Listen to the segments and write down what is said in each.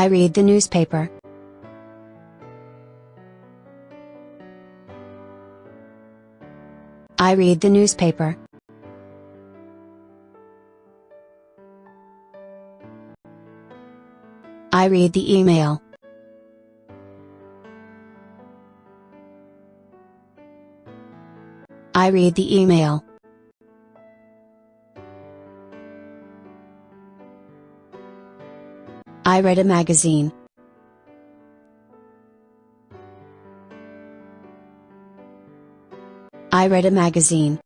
I read the newspaper. I read the newspaper. I read the email. I read the email. I read a magazine. I read a magazine.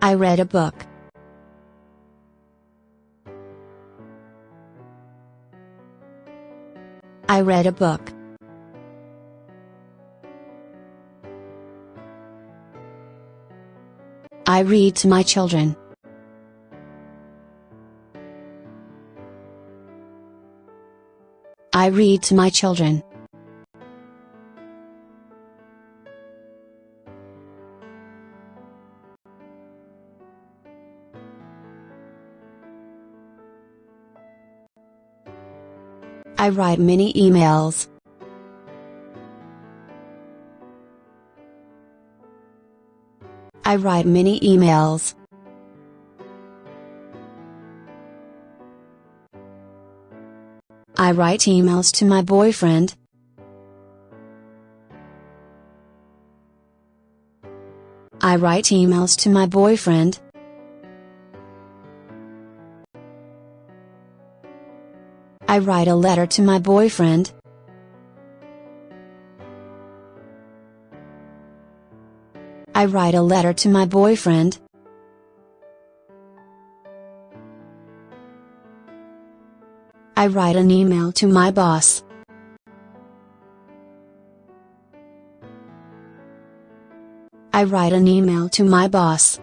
I read a book. I read a book. I read to my children. I read to my children. I write many emails. I write many emails. I write emails to my boyfriend. I write emails to my boyfriend. I write a letter to my boyfriend. I write a letter to my boyfriend. I write an email to my boss. I write an email to my boss.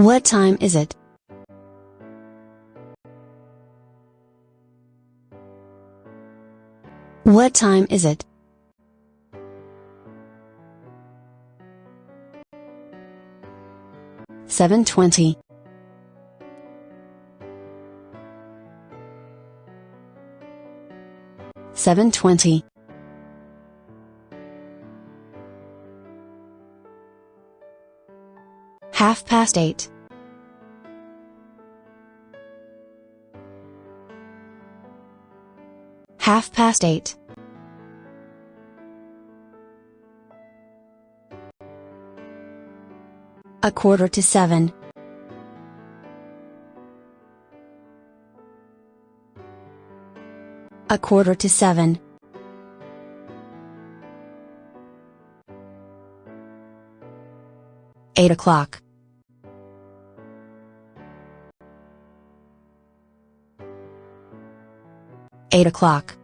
What time is it? What time is it? Seven twenty. Seven twenty. Half past eight. Half past eight. A quarter to seven. A quarter to seven. Eight o'clock. Eight o'clock.